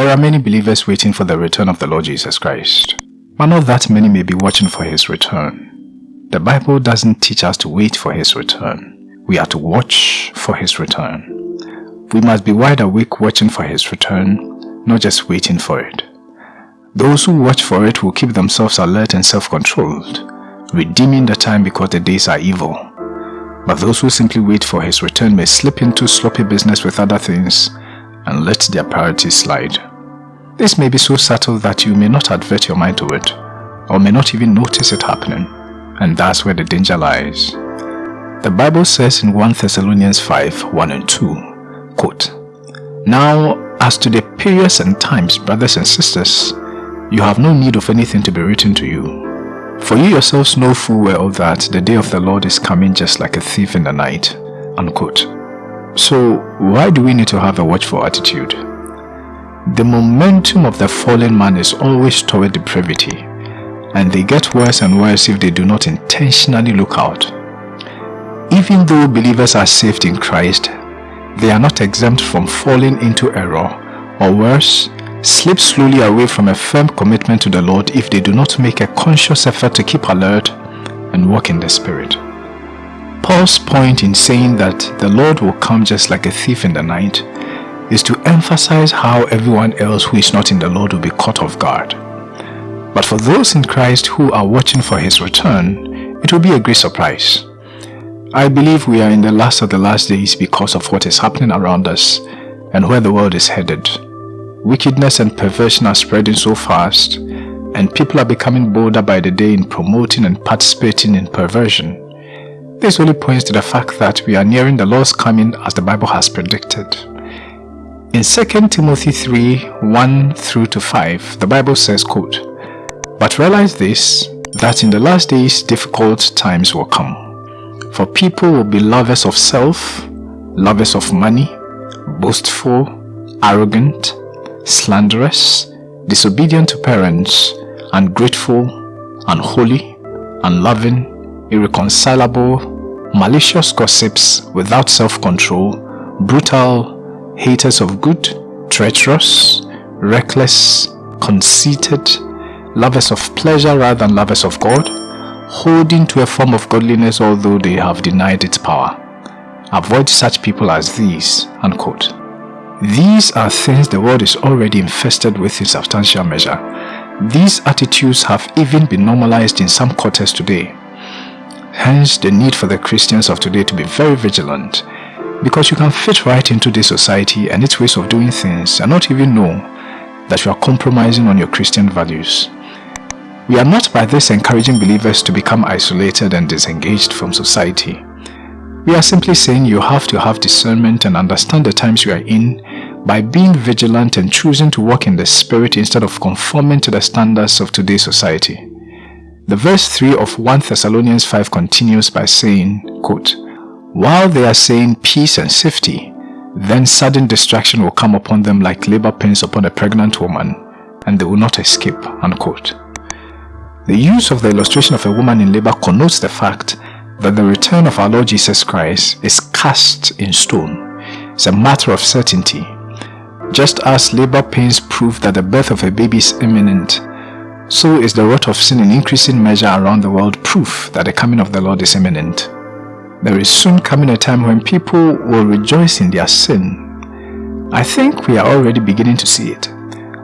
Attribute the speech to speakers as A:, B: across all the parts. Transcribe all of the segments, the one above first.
A: There are many believers waiting for the return of the Lord Jesus Christ, but not that many may be watching for his return. The Bible doesn't teach us to wait for his return. We are to watch for his return. We must be wide awake watching for his return, not just waiting for it. Those who watch for it will keep themselves alert and self-controlled, redeeming the time because the days are evil. But those who simply wait for his return may slip into sloppy business with other things and let their priorities slide. This may be so subtle that you may not advert your mind to it, or may not even notice it happening, and that's where the danger lies. The Bible says in 1 Thessalonians 5, 1 and 2, quote, Now, as to the periods and times, brothers and sisters, you have no need of anything to be written to you. For you yourselves know full well that the day of the Lord is coming just like a thief in the night. Unquote. So why do we need to have a watchful attitude? The momentum of the fallen man is always toward depravity, and they get worse and worse if they do not intentionally look out. Even though believers are saved in Christ, they are not exempt from falling into error, or worse, slip slowly away from a firm commitment to the Lord if they do not make a conscious effort to keep alert and walk in the Spirit. Paul's point in saying that the Lord will come just like a thief in the night is to emphasize how everyone else who is not in the Lord will be caught off guard. But for those in Christ who are watching for his return, it will be a great surprise. I believe we are in the last of the last days because of what is happening around us and where the world is headed. Wickedness and perversion are spreading so fast, and people are becoming bolder by the day in promoting and participating in perversion. This only points to the fact that we are nearing the Lord's coming as the Bible has predicted. In 2 Timothy 3, 1 through to 5, the Bible says, quote, But realize this, that in the last days difficult times will come. For people will be lovers of self, lovers of money, boastful, arrogant, slanderous, disobedient to parents, ungrateful, unholy, unloving, irreconcilable, malicious gossips without self-control, brutal, haters of good, treacherous, reckless, conceited, lovers of pleasure rather than lovers of God, holding to a form of godliness although they have denied its power. Avoid such people as these, unquote. These are things the world is already infested with in substantial measure. These attitudes have even been normalized in some quarters today. Hence the need for the Christians of today to be very vigilant because you can fit right into this society and its ways of doing things and not even know that you are compromising on your Christian values. We are not by this encouraging believers to become isolated and disengaged from society. We are simply saying you have to have discernment and understand the times you are in by being vigilant and choosing to walk in the Spirit instead of conforming to the standards of today's society. The verse 3 of 1 Thessalonians 5 continues by saying, quote, While they are saying peace and safety, then sudden destruction will come upon them like labor pains upon a pregnant woman, and they will not escape. Unquote. The use of the illustration of a woman in labor connotes the fact that the return of our Lord Jesus Christ is cast in stone. It's a matter of certainty. Just as labor pains prove that the birth of a baby is imminent, so is the rot of sin in increasing measure around the world proof that the coming of the Lord is imminent. There is soon coming a time when people will rejoice in their sin. I think we are already beginning to see it.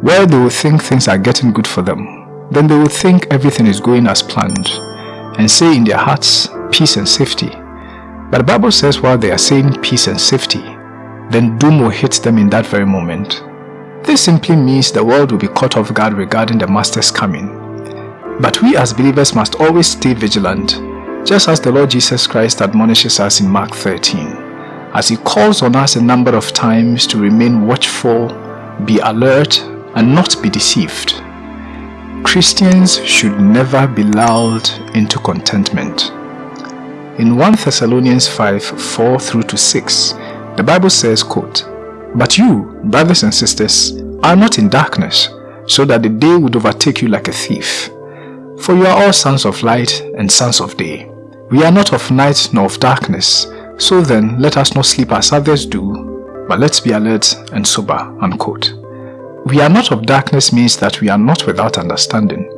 A: Where they will think things are getting good for them, then they will think everything is going as planned and say in their hearts, peace and safety. But the Bible says while they are saying peace and safety, then doom will hit them in that very moment. This simply means the world will be caught off guard regarding the Master's coming. But we as believers must always stay vigilant, just as the Lord Jesus Christ admonishes us in Mark 13, as he calls on us a number of times to remain watchful, be alert, and not be deceived. Christians should never be lulled into contentment. In 1 Thessalonians 5, 4 through to 6, the Bible says, quote, But you, brothers and sisters, are not in darkness, so that the day would overtake you like a thief. For you are all sons of light and sons of day. We are not of night nor of darkness, so then let us not sleep as others do, but let's be alert and sober. Unquote. we are not of darkness means that we are not without understanding.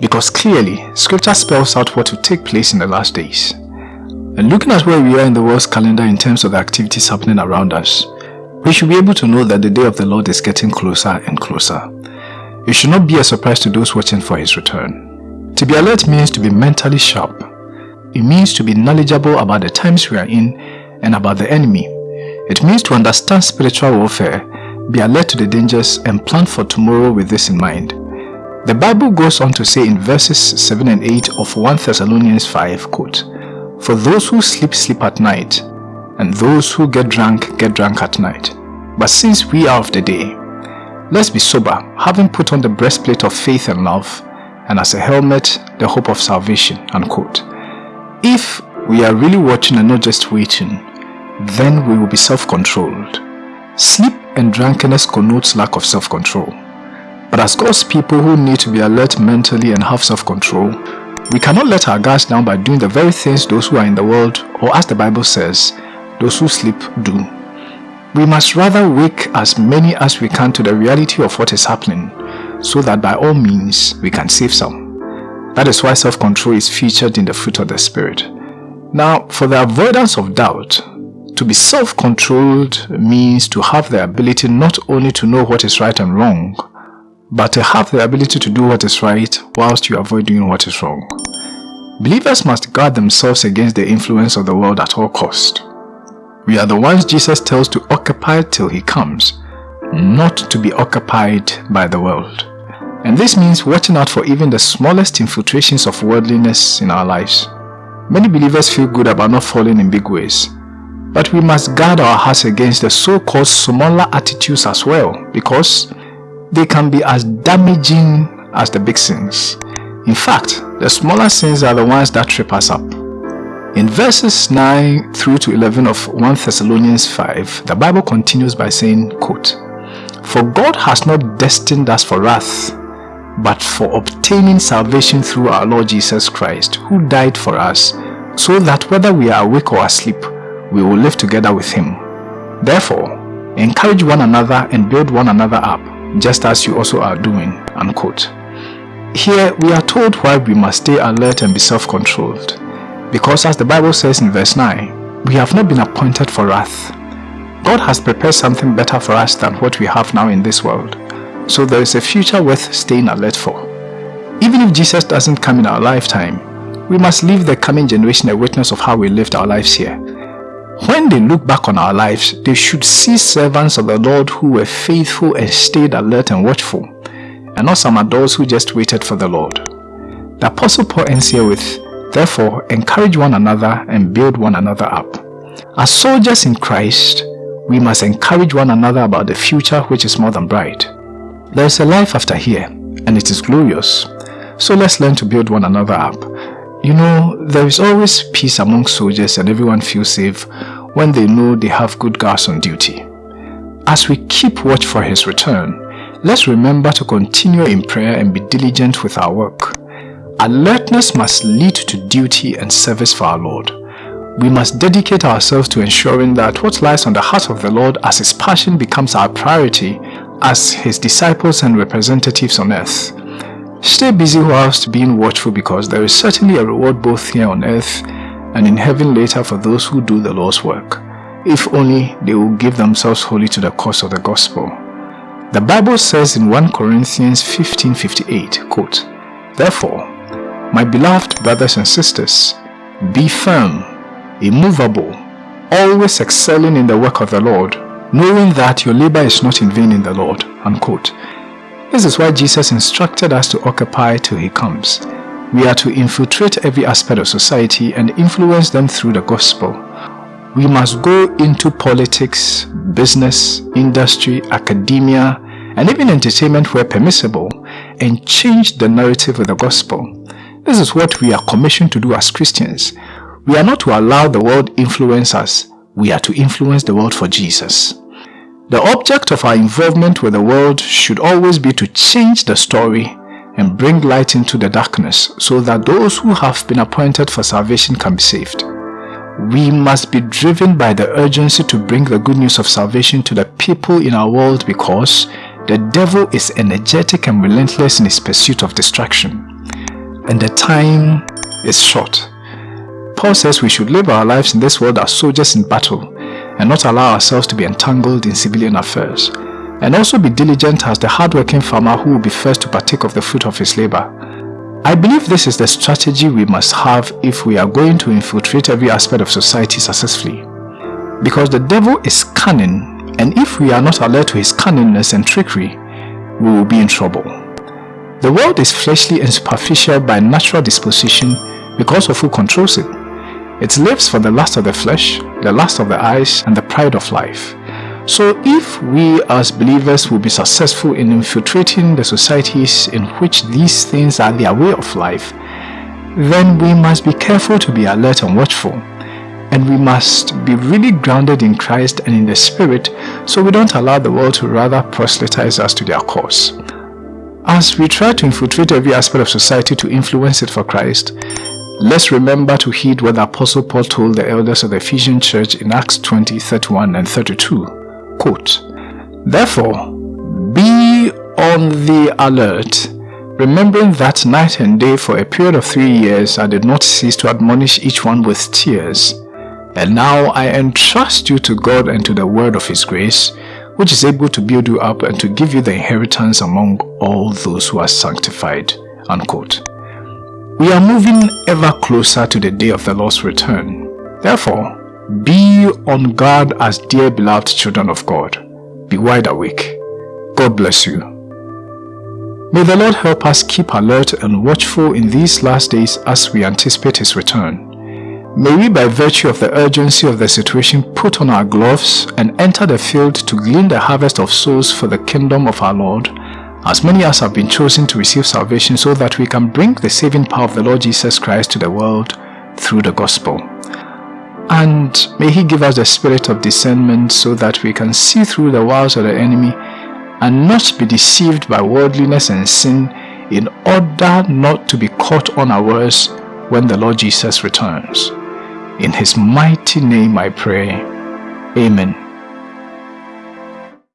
A: Because clearly, scripture spells out what will take place in the last days. And looking at where we are in the world's calendar in terms of the activities happening around us, we should be able to know that the day of the Lord is getting closer and closer. It should not be a surprise to those watching for his return. To be alert means to be mentally sharp. It means to be knowledgeable about the times we are in and about the enemy. It means to understand spiritual warfare, be alert to the dangers and plan for tomorrow with this in mind. The Bible goes on to say in verses 7 and 8 of 1 Thessalonians 5, quote, For those who sleep, sleep at night, and those who get drunk, get drunk at night. But since we are of the day, let's be sober, having put on the breastplate of faith and love, and as a helmet, the hope of salvation, unquote. If we are really watching and not just waiting, then we will be self-controlled. Sleep and drunkenness connotes lack of self-control. But as God's people who need to be alert mentally and have self-control, we cannot let our guards down by doing the very things those who are in the world, or as the Bible says, those who sleep do. We must rather wake as many as we can to the reality of what is happening so that by all means we can save some. That is why self-control is featured in the fruit of the Spirit. Now, for the avoidance of doubt, to be self-controlled means to have the ability not only to know what is right and wrong, but to have the ability to do what is right whilst you avoid doing what is wrong. Believers must guard themselves against the influence of the world at all cost. We are the ones Jesus tells to occupy till he comes, not to be occupied by the world. And this means watching out for even the smallest infiltrations of worldliness in our lives. Many believers feel good about not falling in big ways, but we must guard our hearts against the so-called smaller attitudes as well because they can be as damaging as the big sins. In fact, the smaller sins are the ones that trip us up. In verses 9 through to 11 of 1 Thessalonians 5, the Bible continues by saying, quote, For God has not destined us for wrath, but for obtaining salvation through our Lord Jesus Christ, who died for us, so that whether we are awake or asleep, we will live together with him. Therefore, encourage one another and build one another up, just as you also are doing." Unquote. Here, we are told why we must stay alert and be self-controlled. Because as the Bible says in verse 9, we have not been appointed for wrath. God has prepared something better for us than what we have now in this world. So there is a future worth staying alert for. Even if Jesus doesn't come in our lifetime, we must leave the coming generation a witness of how we lived our lives here. When they look back on our lives, they should see servants of the Lord who were faithful and stayed alert and watchful, and not some adults who just waited for the Lord. The Apostle Paul ends here with, Therefore, encourage one another and build one another up. As soldiers in Christ, we must encourage one another about the future which is more than bright. There is a life after here, and it is glorious. So let's learn to build one another up. You know, there is always peace among soldiers and everyone feels safe when they know they have good guards on duty. As we keep watch for his return, let's remember to continue in prayer and be diligent with our work. Alertness must lead to duty and service for our Lord. We must dedicate ourselves to ensuring that what lies on the heart of the Lord as His passion becomes our priority as His disciples and representatives on earth. Stay busy whilst being watchful because there is certainly a reward both here on earth and in heaven later for those who do the Lord's work, if only they will give themselves wholly to the cause of the gospel. The Bible says in 1 Corinthians 15.58, quote, Therefore, my beloved brothers and sisters, be firm, immovable, always excelling in the work of the Lord, knowing that your labor is not in vain in the Lord. Unquote. This is why Jesus instructed us to occupy till he comes. We are to infiltrate every aspect of society and influence them through the gospel. We must go into politics, business, industry, academia, and even entertainment where permissible and change the narrative of the gospel. This is what we are commissioned to do as Christians. We are not to allow the world influence us. We are to influence the world for Jesus. The object of our involvement with the world should always be to change the story and bring light into the darkness so that those who have been appointed for salvation can be saved. We must be driven by the urgency to bring the good news of salvation to the people in our world because the devil is energetic and relentless in his pursuit of destruction, and the time is short. Paul says we should live our lives in this world as soldiers in battle and not allow ourselves to be entangled in civilian affairs, and also be diligent as the hardworking farmer who will be first to partake of the fruit of his labor. I believe this is the strategy we must have if we are going to infiltrate every aspect of society successfully. Because the devil is cunning and if we are not alert to his cunningness and trickery, we will be in trouble. The world is fleshly and superficial by natural disposition because of who controls it. It lives for the lust of the flesh, the lust of the eyes, and the pride of life. So if we as believers will be successful in infiltrating the societies in which these things are their way of life, then we must be careful to be alert and watchful. And we must be really grounded in Christ and in the Spirit so we don't allow the world to rather proselytize us to their cause. As we try to infiltrate every aspect of society to influence it for Christ, Let's remember to heed what the Apostle Paul told the elders of the Ephesian church in Acts 20, 31 and 32. Quote, Therefore, be on the alert, remembering that night and day for a period of three years I did not cease to admonish each one with tears. And now I entrust you to God and to the word of his grace, which is able to build you up and to give you the inheritance among all those who are sanctified. Unquote. We are moving ever closer to the day of the Lord's return. Therefore, be on guard as dear beloved children of God. Be wide awake. God bless you. May the Lord help us keep alert and watchful in these last days as we anticipate His return. May we by virtue of the urgency of the situation put on our gloves and enter the field to glean the harvest of souls for the kingdom of our Lord as many as have been chosen to receive salvation so that we can bring the saving power of the Lord Jesus Christ to the world through the gospel. And may He give us the spirit of discernment so that we can see through the wiles of the enemy and not be deceived by worldliness and sin in order not to be caught unawares when the Lord Jesus returns. In His mighty name I pray. Amen.